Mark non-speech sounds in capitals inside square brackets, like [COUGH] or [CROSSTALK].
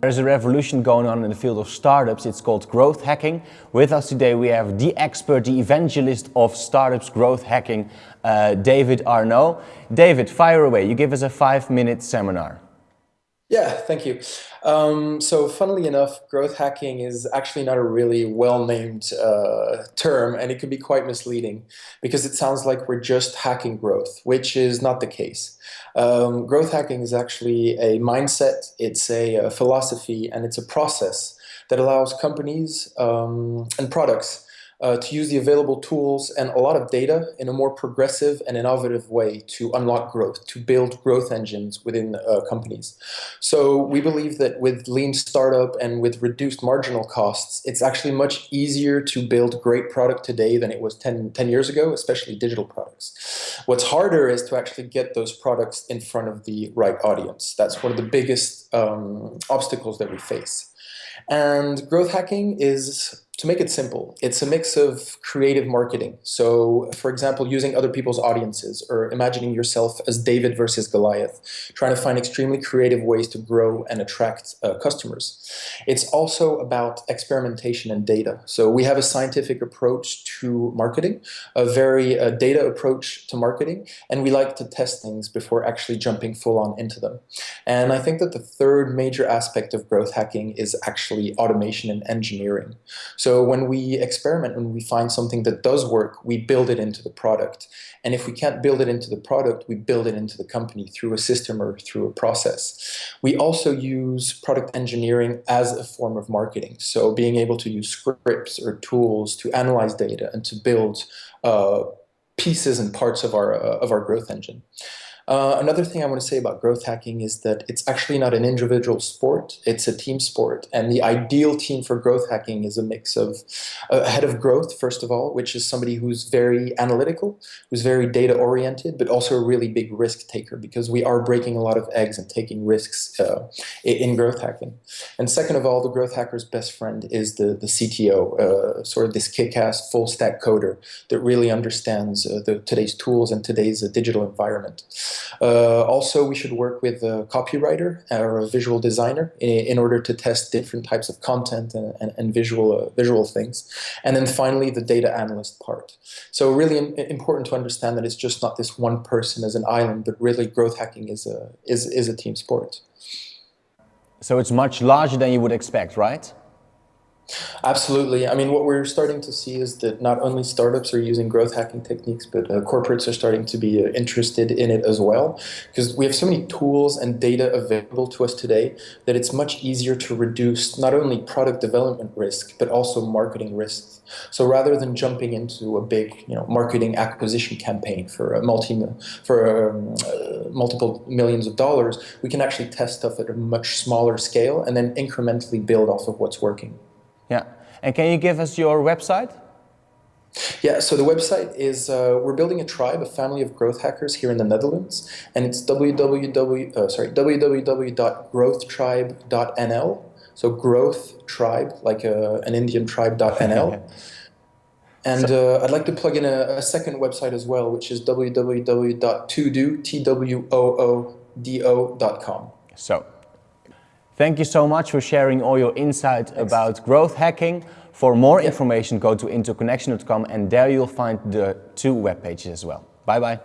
There's a revolution going on in the field of startups. It's called growth hacking. With us today we have the expert, the evangelist of startups growth hacking, uh, David Arnoux. David, fire away. You give us a five-minute seminar. Yeah, thank you. Um, so funnily enough, growth hacking is actually not a really well-named uh, term and it can be quite misleading because it sounds like we're just hacking growth, which is not the case. Um, growth hacking is actually a mindset, it's a, a, philosophy, and it's a process that allows companies um, and products uh, to use the available tools and a lot of data in a more progressive and innovative way to unlock growth, to build growth engines within uh, companies. So we believe that with lean startup and with reduced marginal costs, it's actually much easier to build great product today than it was 10, 10 years ago, especially digital products. What's harder is to actually get those products in front of the right audience. That's one of the biggest um, obstacles that we face. And growth hacking is to make it simple, it's a mix of creative marketing. So, for example, using other people's audiences or imagining yourself as David versus Goliath, trying to find extremely creative ways to grow and attract uh, customers. It's also about experimentation and data. So we have a scientific approach to marketing, a very uh, data approach to marketing, and we like to test things before actually jumping full on into them. And I think that the third major aspect of growth hacking is actually automation and engineering. So so when we experiment, when we find something that does work, we build it into the product. And if we can't build it into the product, we build it into the company through a system or through a process. We also use product engineering as a form of marketing. So being able to use scripts or tools to analyze data and to build uh, pieces and parts of our, uh, of our growth engine. Uh, another thing I want to say about growth hacking is that it's actually not an individual sport, it's a team sport. And the ideal team for growth hacking is a mix of a head of growth, first of all, which is somebody who's very analytical, who's very data oriented, but also a really big risk taker because we are breaking a lot of eggs and taking risks uh, in growth hacking. And second of all, the growth hacker's best friend is the, the CTO, uh, sort of this kick-ass full stack coder that really understands uh, the, today's tools and today's uh, digital environment. Uh, also, we should work with a copywriter or a visual designer in, in order to test different types of content and, and, and visual, uh, visual things. And then finally, the data analyst part. So really important to understand that it's just not this one person as an island, but really growth hacking is a, is, is a team sport. So it's much larger than you would expect, right? Absolutely. I mean, what we're starting to see is that not only startups are using growth hacking techniques, but uh, corporates are starting to be uh, interested in it as well. Because we have so many tools and data available to us today that it's much easier to reduce not only product development risk, but also marketing risks. So rather than jumping into a big, you know, marketing acquisition campaign for a multi for um, uh, multiple millions of dollars, we can actually test stuff at a much smaller scale and then incrementally build off of what's working. Yeah. And can you give us your website? Yeah, so the website is, uh, we're building a tribe, a family of growth hackers here in the Netherlands, and it's www, uh, sorry, www.growthtribe.nl, so growth tribe, like a, uh, an Indian tribe.nl. [LAUGHS] and so, uh, I'd like to plug in a, a, second website as well, which is www.toodo.com. So Thank you so much for sharing all your insights Thanks. about growth hacking. For more yeah. information, go to interconnection.com and there you'll find the two web pages as well. Bye bye.